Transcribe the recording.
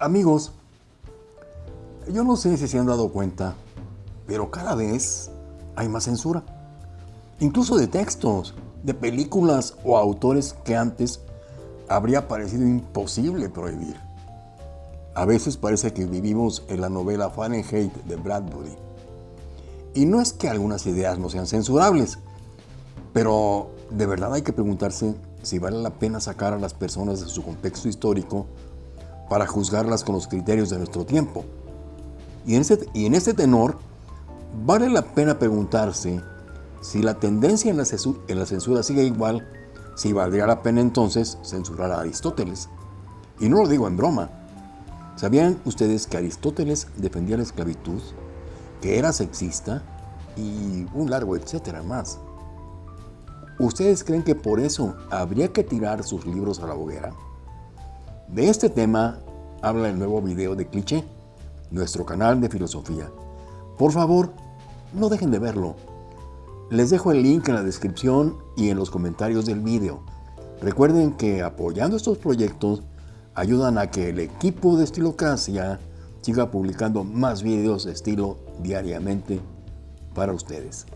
Amigos, yo no sé si se han dado cuenta, pero cada vez hay más censura. Incluso de textos, de películas o autores que antes habría parecido imposible prohibir. A veces parece que vivimos en la novela Fahrenheit de Bradbury. Y no es que algunas ideas no sean censurables, pero de verdad hay que preguntarse si vale la pena sacar a las personas de su contexto histórico para juzgarlas con los criterios de nuestro tiempo. Y en, este, y en tenor, vale la pena preguntarse si la tendencia en la, censura, en la censura sigue igual, si valdría la pena entonces censurar a Aristóteles. Y no lo digo en broma. ¿Sabían ustedes que Aristóteles defendía la esclavitud, que era sexista y un largo etcétera más? ¿Ustedes creen que por eso habría que tirar sus libros a la hoguera? De este tema habla el nuevo video de Cliché, nuestro canal de filosofía. Por favor, no dejen de verlo. Les dejo el link en la descripción y en los comentarios del video. Recuerden que apoyando estos proyectos ayudan a que el equipo de Estilocracia siga publicando más videos de estilo diariamente para ustedes.